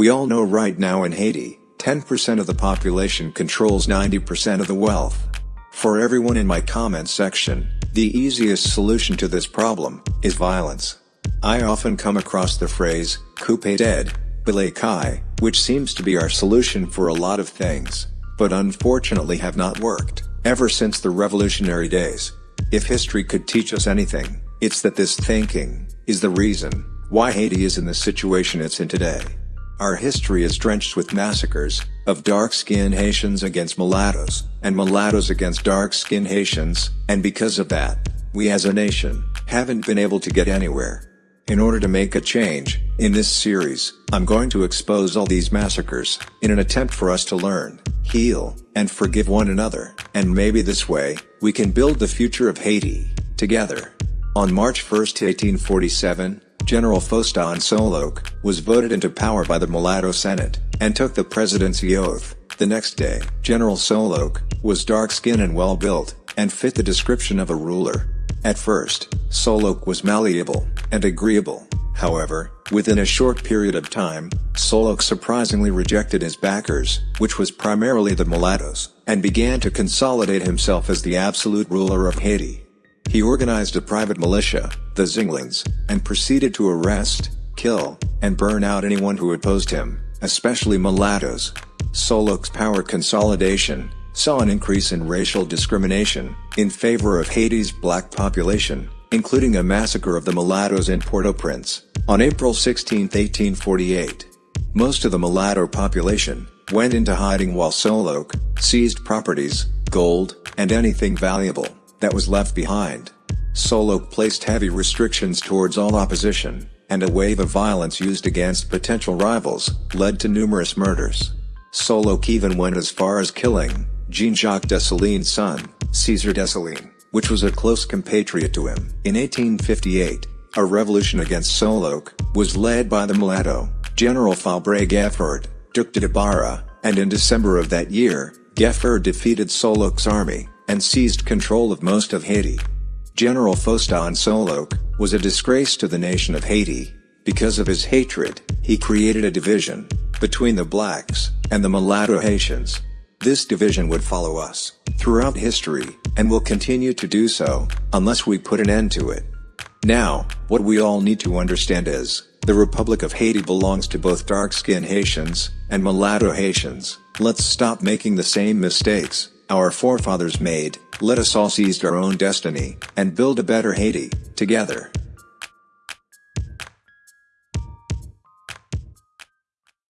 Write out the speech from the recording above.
We all know right now in Haiti, 10% of the population controls 90% of the wealth. For everyone in my comments section, the easiest solution to this problem is violence. I often come across the phrase, koupe tèt, boule kay, which seems to be our solution for a lot of things, but unfortunately have not worked, ever since the revolutionary days. If history could teach us anything, it's that this thinking is the reason why Haiti is in the situation it's in today. Our history is drenched with massacres of dark-skinned Haitians against mulattoes, and mulattoes against dark-skinned Haitians, and because of that, we as a nation haven't been able to get anywhere. In order to make a change, in this series, I'm going to expose all these massacres, in an attempt for us to learn, heal, and forgive one another, and maybe this way, we can build the future of Haiti, together. On March 1, 1847, General Faustin Soulouque was voted into power by the Mulatto Senate, and took the presidency oath. The next day, General Soulouque was dark-skinned and well-built, and fit the description of a ruler. At first, Soulouque was malleable and agreeable. However, within a short period of time, Soulouque surprisingly rejected his backers, which was primarily the mulattoes, and began to consolidate himself as the absolute ruler of Haiti. He organized a private militia, the Zinglins, and proceeded to arrest, kill, and burn out anyone who opposed him, especially mulattoes. Soulouque's power consolidation saw an increase in racial discrimination in favor of Haiti's black population, including a massacre of the mulattoes in Port-au-Prince on April 16, 1848. Most of the mulatto population went into hiding while Soulouque seized properties, gold, and anything valuable that was left behind. Soulouque placed heavy restrictions towards all opposition, and a wave of violence used against potential rivals led to numerous murders. Soulouque even went as far as killing Jean-Jacques Dessalines' son, Caesar Dessalines, which was a close compatriot to him. In 1858, a revolution against Soulouque was led by the mulatto, General Fabre Geffrard, Duc de Tabara, and in December of that year, Geffrard defeated Soulouque's army, and seized control of most of Haiti. General Faustin Soulouque was a disgrace to the nation of Haiti. Because of his hatred, he created a division between the blacks and the mulatto Haitians. This division would follow us throughout history, and will continue to do so, unless we put an end to it. Now, what we all need to understand is, the Republic of Haiti belongs to both dark-skinned Haitians and mulatto Haitians. Let's stop making the same mistakes our forefathers made, let us all seize our own destiny, and build a better Haiti, together.